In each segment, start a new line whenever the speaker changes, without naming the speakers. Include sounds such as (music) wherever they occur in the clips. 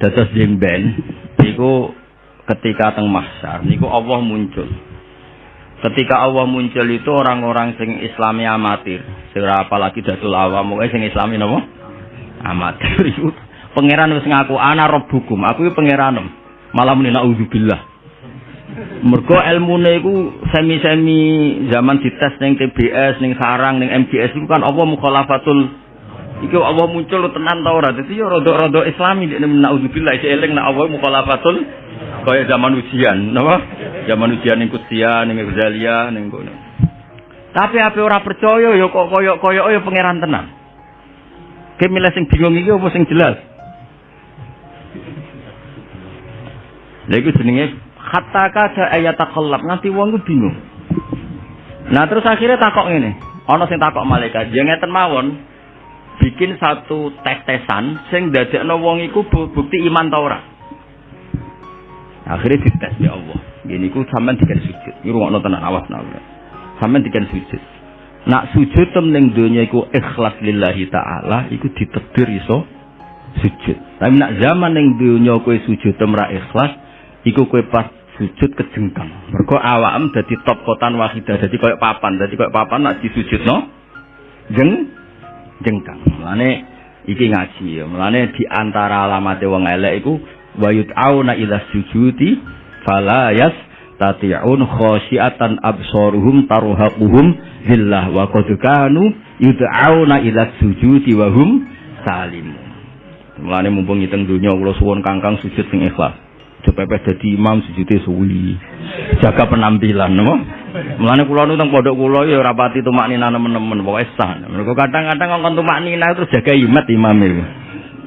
Dados jemben niku ketika teng mahsyar niku Allah muncul. Ketika Allah muncul itu orang-orang sing Islami amatir, sira apalagi dadul awam, pokoke sing Islami napa? Amatir (laughs) itu pangeran wis ngaku ana rabbukum, aku iki pangeran. Malah muni naudzubillah. Mergo ilmune iku semi-semi zaman dites ning TBS, ning sarang, ning MGS iku kan Allah mukhalafatul Iki Allah muncul tenan ta ora? Dadi ya rada-rada Islami nek naudzubillah iki eling nek Allah mukhalafatul kaya zaman ujian, napa? Zaman ujian ning Kutsiya, ning Ghazalia, ning kono. Tapi apa ora percaya ya kok koyok-koyok ya pangeran tenan. Ki milih sing bingung iki apa sing jelas? Lha iku jenenge hatta kada ayat takallab nganti wong bingung. Nah terus akhirnya takok ngene. Ana sing takok malaikat, ya ngeten mawon. Bikin satu tes-tesan sing dadekno wong iku bukti iman ta ora. Akhirnya dites ya Allah. Gini ku sampean dikan sujud. Iki rungokno tenan awas nak. Sampean dikan sujud. Nak sujud tem ning donya iku ikhlas lillahi taala iku ditedir iso sujud. Tapi nak zaman ning donya kowe sujud tem ra ikhlas iku kowe pas sujud kejengkang. Mergo awakmu dadi top kotan wahidah, dadi koyo papan, dadi koyo papan nak disujudno jeng jengkang. Mulane iki ngaji ya. Mulane di antara alamat wong elek iku wa yut'auna ila sujudi fala yas tati'un khasyiatan absaruhum tarhaquhum billah wa qad kanu yud'auna ila sujudi wa hum salim mulane mumpung ngiteng donya kula kangkang sujud sing ikhlas cepepes dadi imam sujude suwi jaga penampilan no? mulane kula nu teng pondok kula ya ora pati tumak nina nemen-nemen pokoke sah kadang-kadang ngkon tumak nina terus jaga imat imam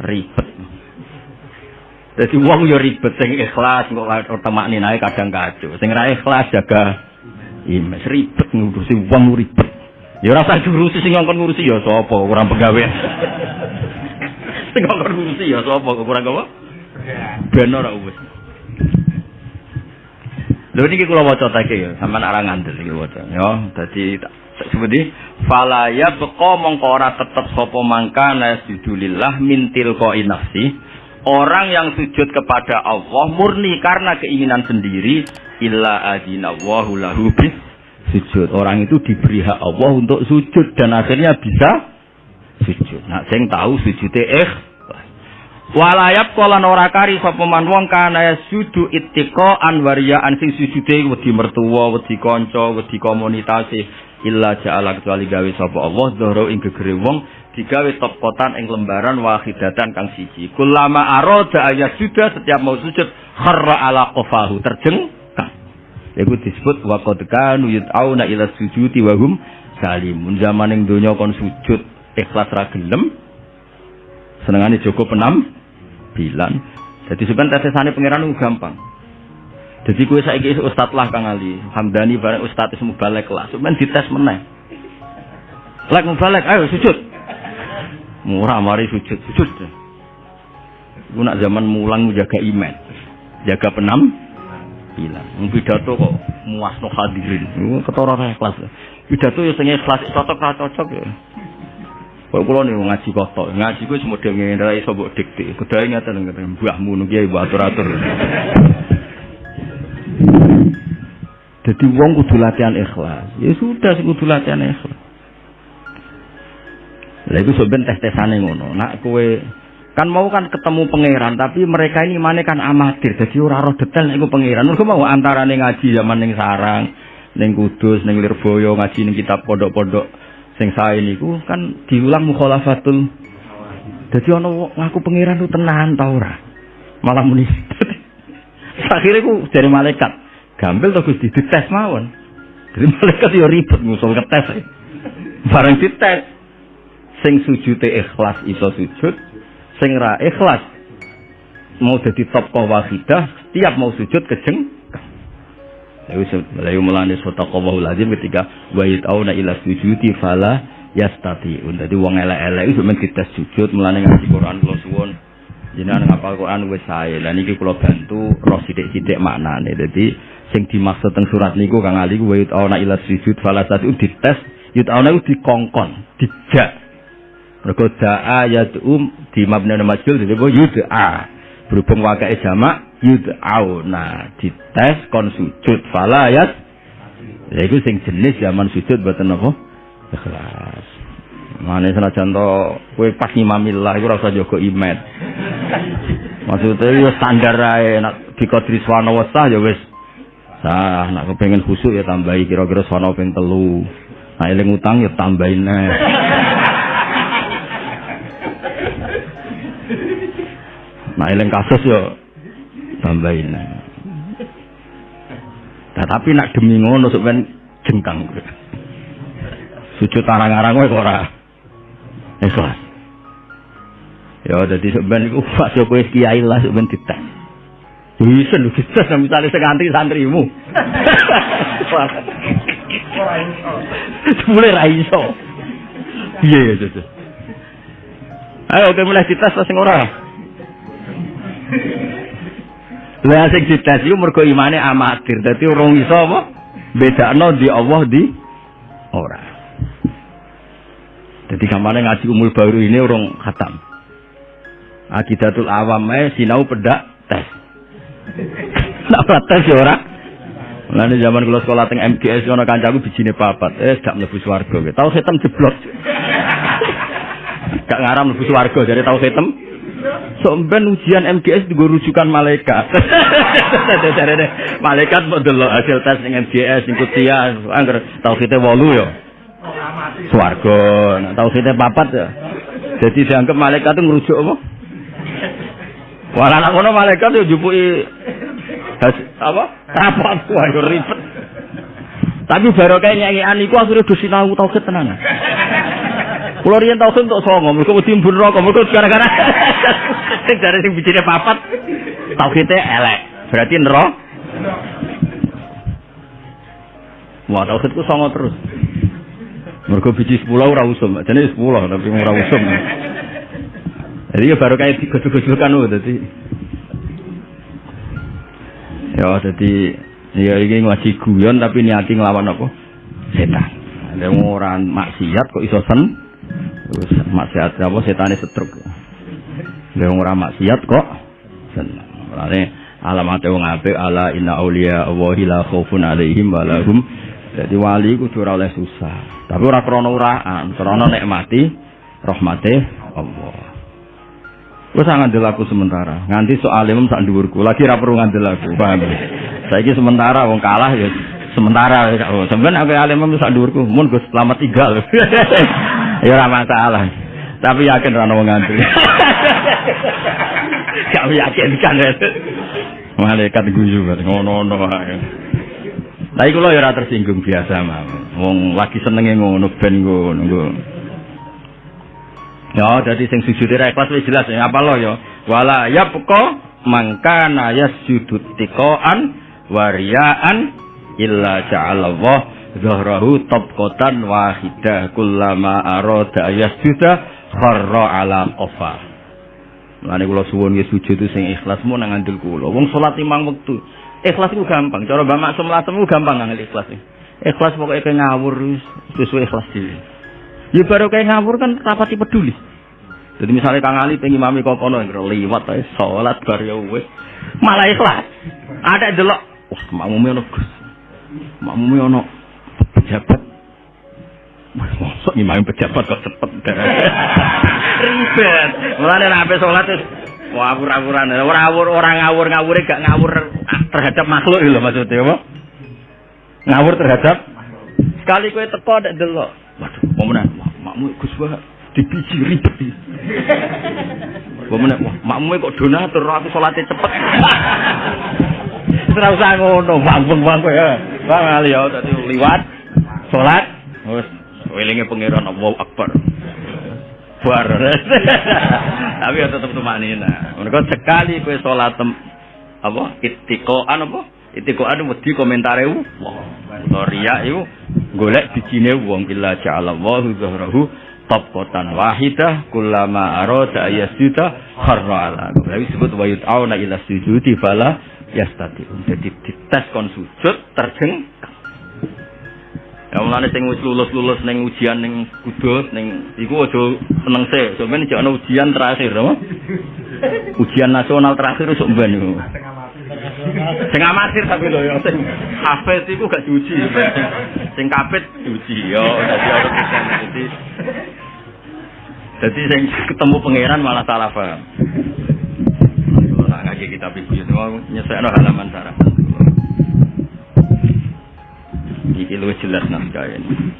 ribet jadi wong yo ribet sing ikhlas kok temak ninae kadang kacau. Sing ra ikhlas jaga imes ribet ngurusi wong ribet. Ya ora usah ngurusi sing ngongkon ngurusi ya sapa kurang pegawai. (laughs) sing ngongkon ngurusi ya sapa kurang apa? Ben ora. Lho niki kula waca take ya, sampean ora ngandel iki waca. Ya, dadi seperti fala ya beqa mongko ora tetep sapa mangkana sujudillah mintil ko nafsi Orang yang sujud kepada Allah murni karena keinginan sendiri illa adinallahu lahu sujud. Orang itu diberi hak Allah untuk sujud dan akhirnya bisa sujud. Nah, sing tahu sujudnya eh Walayap kolan ora kari sapa wong kana sudu ittiqa anwariyaan sing sujude wedi mertua, wedi kanca, wedi komunitas illa ja'ala kecuali gawe sapa Allah dhoro ing gegere wong digawe topotan ing lembaran wahidatan kang siji. Kulama aroda ayat sudah setiap mau sujud kharra ala qafahu terjengkang. Iku disebut wa qad kanu yut'auna ila sujudi wa hum salimun. Zaman ing kon sujud ikhlas ra gelem. Senengane Joko penam bilan. Jadi sebenarnya tesane pangeran gampang. Jadi kue saiki ustad lah Kang Ali, Hamdani bareng ustad ismu balik lah. Sebenarnya dites meneh. Lek balik, ayo sujud. Murah mari sujud sujud. Iku nak zaman mulang jaga iman, jaga penam, bilang. Pidato kok muasno hadirin. Ketara kelas. Pidato ya sing ikhlas cocok cocok ya. Kok kula nih ngaji kotok, ngaji ku semua ngene ra iso mbok dikte. Kudae ngaten ngaten mbahmu nu kiai mbok atur-atur. Jadi wong kudu latihan ikhlas. Ya sudah sing kudu latihan ikhlas. Lah itu sebenarnya tes-tesane ngono. Nak kowe kan mau kan ketemu pangeran tapi mereka ini mana kan amatir jadi ora roh detail nek pangeran mergo mau antarane ngaji zaman ning sarang ning kudus ning lirboyo ngaji ning kitab pondok-pondok sing sae niku kan diulang mukhalafatul. Jadi ana ngaku pangeran itu tenan ta ora? Malah muni (laughs) akhirnya ku dari malaikat. Gampil to Gusti? Dites mawon. Dari (laughs) malaikat yo ribet ngusul ke tes bareng dites. Sing sujute ikhlas iso sujud. Sing ra ikhlas mau jadi top wahidah setiap mau sujud kejeng Lalu melani sota kawah lazim ketika wahid auna ila sujudi fala yastati. Jadi wong elek-elek itu men kita sujud melani ngaji Quran kula suwun. Jenengan ngapal Quran wis sae. Lah niki kula bantu roh sithik-sithik maknane. Dadi sing dimaksud teng surat niku Kang Ali wahid auna ila sujud fala yastati dites yut auna dikongkon, dijak Mergo da'a yad'um di mabna majul disebut yud'a. Berhubung wakai jamak yud'auna dites kon sujud fala yas ya iku sing jenis zaman sujud mboten apa ikhlas Mane senajan to kowe pas ngimamillah iku ora usah jaga imet. Maksudnya ya standar ae nek dikodri swana wesah ya wis sah nek kepengin khusuk ya tambahi kira-kira swana ping telu. Nah eling utang ya tambahin ae. Nah eling kasus ya tambahin. Nah, tapi nak demi ngono ben jengkang. Sujud arang-arang kowe ora ikhlas. Ya dadi sampean iku pas yo kowe kiai lah sampean dites. Bisa lu bisa misalnya seganti santrimu. Mulai ra iso. Iya ya Cocok. Ayo oke mulai dites sing ora. Lah sing dites iku mergo imane amatir. Dadi urung iso apa? Bedakno di Allah di ora. Jadi kamarnya ngaji umul baru ini orang khatam. Akidatul awam eh sinau pedak tes. (laughs) Nak tes ya ora. Mulane zaman kula sekolah teng MGS ana kancaku bijine papat. Eh gak mlebu swarga. Tahu setem jeblok. (laughs) gak ngaram mlebu swarga jadi tahu setem. Somben ujian MGS di rujukan malaikat. (laughs) malaikat mau hasil tes ning MGS sing kutia angger tauhide 8 ya. Swarga. Nah, tauhidnya papat ya. Jadi dianggap malaikat itu ngerujuk apa? Wala anak ngono malaikat yo jupuki apa? Rapat wae ribet. Tapi baru kayak nyanyian iku akhirnya do sinau tauhid tenan. Kulo riyen tauhid untuk songo, mergo wedi mbun rokok, mergo gara-gara sing (laughs) jare sing bijine papat tauhidnya elek. Berarti nero. Wah, tauhidku songo terus. Mergo biji 10 ora usum, jane 10 tapi ora usum. Jadi ya baru kayak digosok-gosokan lho dadi. Ya dadi ya iki ngaji guyon tapi niati nglawan apa? Setan. Ada orang maksiat kok iso sen? Terus maksiat apa setane setruk. Ada orang maksiat kok sen. Mulane alamat wong apik ala inna auliya Allahi la khaufun alaihim wa. Jadi wali kudu ora oleh susah. Tapi ora krana uraan, krana nikmati rahmate Allah. Wes ngandel aku sementara. Nganti soal imam sak dhuwurku, lagi ora perlu ngandel aku. Paham? Saiki sementara wong kalah ya sementara oh, sampean aku alim imam sak dhuwurku, mun Gus selamat tinggal. (laughs) ya ora masalah. Tapi yakin ora wong ngandel. (laughs) Gak yakin kan. Malaikat guyu ngono-ngono ae. Tapi kalau ya tersinggung biasa mah. Wong lagi senenge ngono ben ngono. Ya, jadi sing sujud ra ikhlas wis jelas ya apa lo ya. Wala yabqa mangkana yasjudu tiqaan wariaan illa ja'alallah zahrahu tabqatan wahidah kullama arada yasjuda kharra ala qafa. Mulane kula suwun nggih sujud sing ikhlas mun nang andil kula. Wong salat limang wektu Ikhlas itu gampang. Cara Mbak Maksum Lasem itu gampang nggak ikhlas. Ikhlas pokoknya kayak ngawur sesuai ikhlas diri. Ya baru kayak ngawur kan rapati peduli. Jadi misalnya Kang Ali pengen mami kono liwat ae salat bar ya wis. Malah ikhlas. Ada delok, wah makmume ono Gus. Makmume ono pejabat. Masuk imam pejabat kok cepet. (laughs) Ribet. Mulane nek ape salat Wah, awur-awuran. Ora awur, orang ngawur, ngawure gak ngawur terhadap makhluk lho maksudnya apa? Ngawur terhadap sekali kowe teko ndak delok. Waduh, mau menang. Makmu Gus Wah dibiji ribet. Wah, makmu kok donatur aku salate cepet. (laughs) Ora usah ngono, bang-bang ya. Bang Ali ya dadi liwat salat wis welinge pangeran Allahu Akbar. bar. (laughs) Tapi ya tetep tumanina. Mergo sekali kowe salat apa itikoan apa? Itikoan wedi komentare wah. Riya iku golek bijine wong illa ja'ala wa zuhrahu tabqatan wahidah kullama arada ayasjuda kharra ala. Tapi disebut wa yut'auna ila sujudi fala yastati. Jadi dites kon sujud terjeng Ya mulane sing wis lulus-lulus ning ujian ning kudus ning iku aja seneng sih. Sampeyan jek ana ujian terakhir, apa? Ujian nasional terakhir sok ben niku. Sing amatir tapi lho ya sing hafid iku gak diuji. Sing kapit diuji yo dadi ora dadi Jadi sing ketemu pangeran malah salah paham. Kalau nak ngaji kitab ibu nyesekno halaman sarah. Iki lu jelas naskah ini.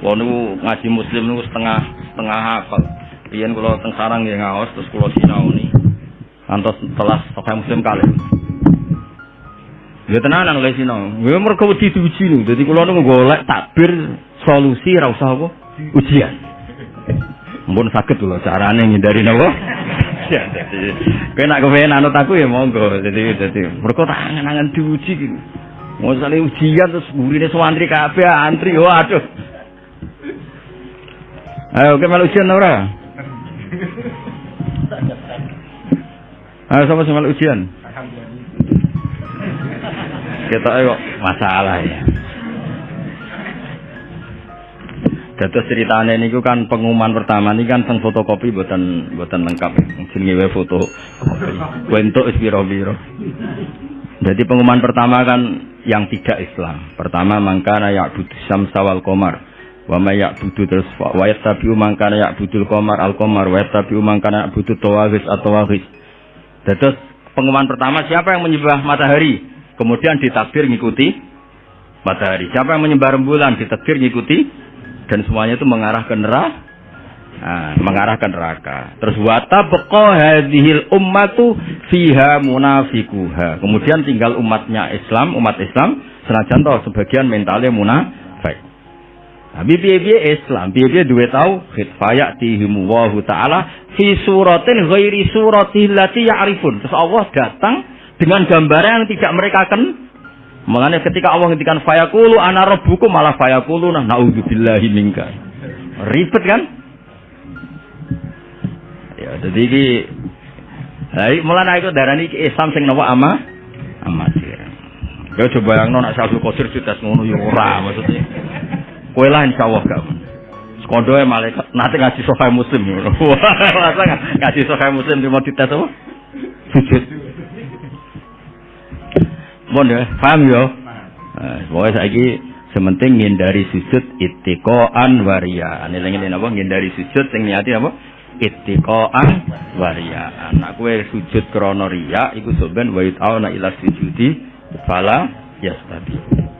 Wong niku ngaji muslim niku setengah setengah hafal. Riyen kula teng sarang nggih ngaos terus kula sinaoni. Antos telas saka muslim kali. Ya tenanan oleh sinau. Ya mergo wedi diuji niku. Dadi kula niku golek takbir solusi ra usah apa ujian. Mumpun sakit lho carane ngindari napa? Ya dadi kowe nak kepen anut aku ya monggo. Dadi dadi mergo tak angen-angen diuji Mau ujian terus gurine sewantri kabeh antri. Waduh. Ayo ke malu ujian ora? Ayo sama sama ujian. Kita ayo masalah ya. Dados ceritane niku kan pengumuman pertama ini kan teng fotokopi buatan buatan lengkap. Jenenge foto. Wentuk wis pira-pira. Jadi pengumuman pertama kan yang tidak Islam. Pertama mangkana ya'budu syamsa wal qamar wa may ya'budu terus wa yattabi'u man kana ya'budul qamar al qamar wa yattabi'u man kana ya'budu tawagis atau wagis Terus pengumuman pertama siapa yang menyembah matahari? Kemudian ditakbir ngikuti matahari. Siapa yang menyembah rembulan? Ditakbir ngikuti. Dan semuanya itu mengarah ke neraka Nah, mengarah neraka. Terus wata beko hadhil ummatu fiha munafikuha. Kemudian tinggal umatnya Islam, umat Islam senajan toh sebagian mentalnya munafik. Tapi piye-piye Islam, piye-piye duwe tauhid, fayatihim wa taala fi suratin ghairi surati allati ya'rifun. Terus Allah datang dengan gambaran yang tidak mereka ken. Mengenai ketika Allah ngendikan fayaqulu ana rabbukum malah fayaqulu nah naudzubillahi minka. Ribet kan? Ya, jadi iki mulai itu darah ini Islam sing nawa ama amatir. Ya coba yang nona Syaikhul Qadir sudah ngono ya ora maksudnya. Kowe lah insyaallah gak. Sekondo e malaikat nanti ngaji sahih muslim. (laughs) Masa ngaji sahih muslim mau dites apa? Sujud. Bon ya, paham yo. Nah, pokoknya saiki sementing ngindari sujud ittiqaan waria. Ini lagi apa? Ngindari sujud sing niati apa? Ittiqaan waria. Nak kowe sujud krana riya iku sampean wa ta'ala ila sujudi fala yastati.